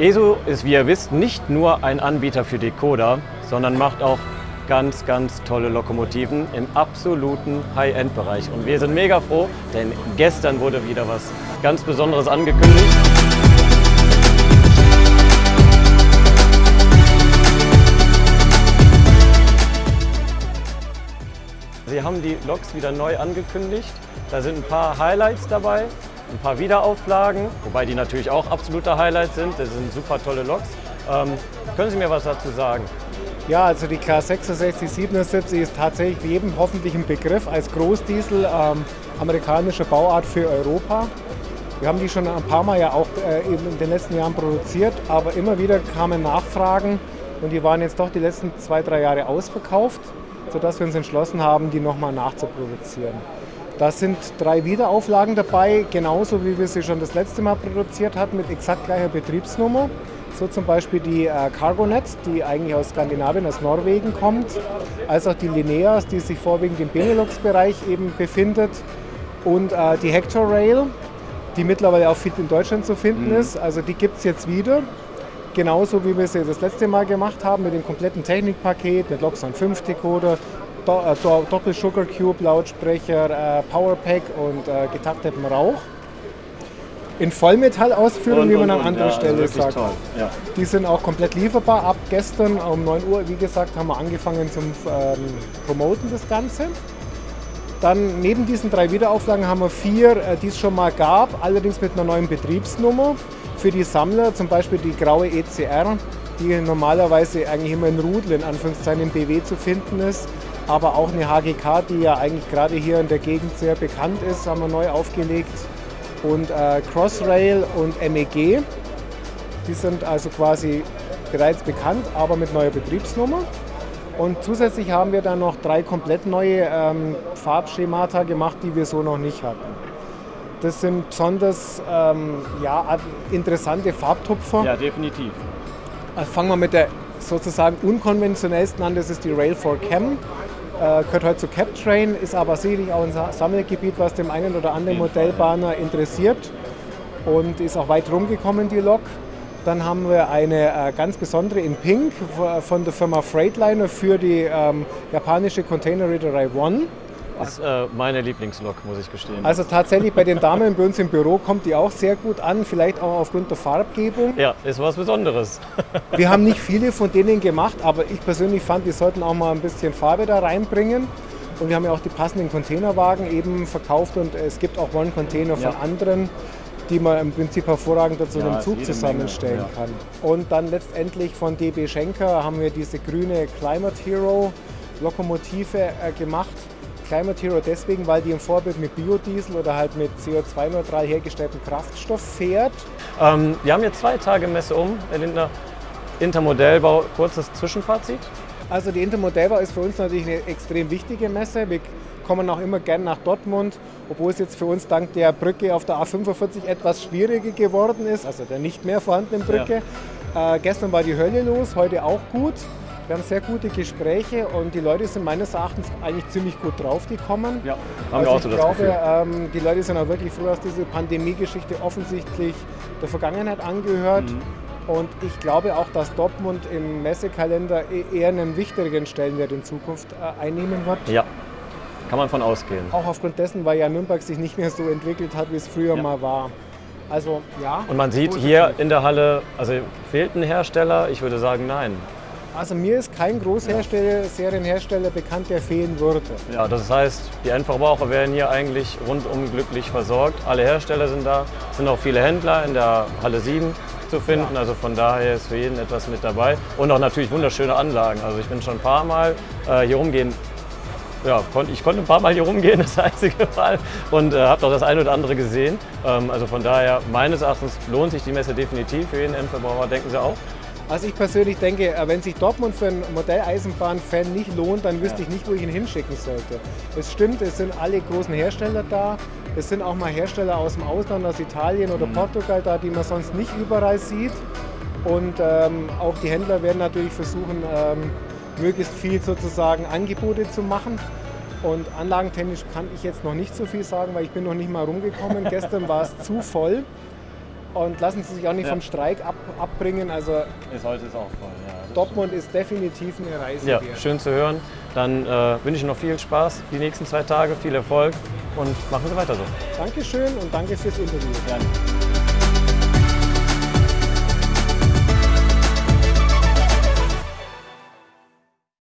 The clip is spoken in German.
ESO ist, wie ihr wisst, nicht nur ein Anbieter für Decoder, sondern macht auch ganz, ganz tolle Lokomotiven im absoluten High-End-Bereich. Und wir sind mega froh, denn gestern wurde wieder was ganz Besonderes angekündigt. Sie haben die Loks wieder neu angekündigt. Da sind ein paar Highlights dabei, ein paar Wiederauflagen, wobei die natürlich auch absolute Highlights sind. Das sind super tolle Loks. Ähm, können Sie mir was dazu sagen? Ja, also die K6677 ist tatsächlich jedem hoffentlich ein Begriff als Großdiesel ähm, amerikanischer Bauart für Europa. Wir haben die schon ein paar Mal ja auch äh, in den letzten Jahren produziert, aber immer wieder kamen Nachfragen und die waren jetzt doch die letzten zwei, drei Jahre ausverkauft, sodass wir uns entschlossen haben, die nochmal nachzuproduzieren. Da sind drei Wiederauflagen dabei, genauso wie wir sie schon das letzte Mal produziert hatten, mit exakt gleicher Betriebsnummer. So zum Beispiel die äh, Cargonet, die eigentlich aus Skandinavien, aus Norwegen kommt, als auch die Lineas, die sich vorwiegend im Benelux-Bereich eben befindet und äh, die Hector Rail, die mittlerweile auch viel in Deutschland zu finden mhm. ist. Also die gibt es jetzt wieder. Genauso wie wir sie das letzte Mal gemacht haben mit dem kompletten Technikpaket, mit Loxon 5 Decoder, Äh, Do Doppel Sugar Cube Lautsprecher, äh, Powerpack und äh, getaktetem Rauch in Vollmetallausführung, wie man an anderer ja, Stelle also sagt. Ja. Die sind auch komplett lieferbar. Ab gestern um 9 Uhr, wie gesagt, haben wir angefangen zum ähm, Promoten das Ganze. Dann neben diesen drei Wiederauflagen haben wir vier, die es schon mal gab, allerdings mit einer neuen Betriebsnummer. Für die Sammler zum Beispiel die graue ECR, die normalerweise eigentlich immer in Rudel in Anführungszeichen im BW zu finden ist. Aber auch eine HGK, die ja eigentlich gerade hier in der Gegend sehr bekannt ist, haben wir neu aufgelegt und äh, Crossrail und MEG. Die sind also quasi bereits bekannt, aber mit neuer Betriebsnummer. Und zusätzlich haben wir dann noch drei komplett neue ähm, Farbschemata gemacht, die wir so noch nicht hatten. Das sind besonders ähm, ja, interessante Farbtupfer. Ja, definitiv. Also fangen wir mit der sozusagen unkonventionellsten an, das ist die Rail 4 Cam. Äh, gehört heute zu CapTrain, ist aber sicherlich auch ein Sammelgebiet, was dem einen oder anderen Modellbahner interessiert und ist auch weit rumgekommen, die Lok. Dann haben wir eine äh, ganz besondere in Pink von der Firma Freightliner für die ähm, japanische Containerreederei One. Das ist äh, meine Lieblingslok, muss ich gestehen. Also tatsächlich bei den Damen bei uns im Büro kommt die auch sehr gut an, vielleicht auch aufgrund der Farbgebung. Ja, ist was Besonderes. Wir haben nicht viele von denen gemacht, aber ich persönlich fand, die sollten auch mal ein bisschen Farbe da reinbringen. Und wir haben ja auch die passenden Containerwagen eben verkauft und es gibt auch One-Container von ja. anderen, die man im Prinzip hervorragend dazu ja, einem Zug zusammenstellen ja. kann. Und dann letztendlich von DB Schenker haben wir diese grüne Climate Hero Lokomotive äh, gemacht Climate Hero deswegen, weil die im Vorbild mit Biodiesel oder halt mit CO2-neutral hergestelltem Kraftstoff fährt. Ähm, wir haben jetzt zwei Tage Messe um, Herr Lindner. Intermodellbau, kurzes Zwischenfazit? Also die Intermodellbau ist für uns natürlich eine extrem wichtige Messe. Wir kommen auch immer gern nach Dortmund, obwohl es jetzt für uns dank der Brücke auf der A45 etwas schwieriger geworden ist, also der nicht mehr vorhandenen Brücke. Ja. Äh, gestern war die Hölle los, heute auch gut. Wir haben sehr gute Gespräche und die Leute sind meines Erachtens eigentlich ziemlich gut drauf, die kommen. Ja, haben also wir auch so ich glaube, ähm, die Leute sind auch wirklich froh, dass diese Pandemie-Geschichte offensichtlich der Vergangenheit angehört. Mhm. Und ich glaube auch, dass Dortmund im Messekalender e-, eher einen wichtigeren Stellenwert in Zukunft äh, einnehmen wird. Ja, kann man von ausgehen. Auch aufgrund dessen, weil ja Nürnberg sich nicht mehr so entwickelt hat, wie es früher ja. mal war. Also ja. Und man sieht hier in der Halle, also fehlt ein Hersteller? Ich würde sagen, nein. Also mir ist kein Großhersteller, Serienhersteller bekannt, der fehlen würde. Ja, das heißt, die Endverbraucher werden hier eigentlich rundum glücklich versorgt. Alle Hersteller sind da, es sind auch viele Händler in der Halle 7 zu finden. Also von daher ist für jeden etwas mit dabei. Und auch natürlich wunderschöne Anlagen. Also ich bin schon ein paar Mal äh, hier rumgehen. Ja, ich konnte ein paar Mal hier rumgehen, das einzige Mal, und äh, habe doch das eine oder andere gesehen. Ähm, also von daher, meines Erachtens lohnt sich die Messe definitiv für jeden Endverbraucher, denken Sie auch? Also ich persönlich denke, äh, wenn sich Dortmund für einen Modelleisenbahn-Fan nicht lohnt, dann wüsste ja. ich nicht, wo ich ihn hinschicken sollte. Es stimmt, es sind alle großen Hersteller da. Es sind auch mal Hersteller aus dem Ausland, aus Italien oder mhm. Portugal da, die man sonst nicht überall sieht. Und ähm, auch die Händler werden natürlich versuchen, ähm, möglichst viel sozusagen Angebote zu machen. Und anlagentechnisch kann ich jetzt noch nicht so viel sagen, weil ich bin noch nicht mal rumgekommen. Gestern war es zu voll. Und lassen Sie sich auch nicht Ja. vom Streik ab, abbringen. Also Ist heute ist auch voll, ja. Dortmund ist definitiv eine Reise Ja, wert. schön zu hören. Dann äh, wünsche ich noch viel Spaß die nächsten zwei Tage, viel Erfolg und machen Sie weiter so. Dankeschön und danke fürs Interview. Gerne.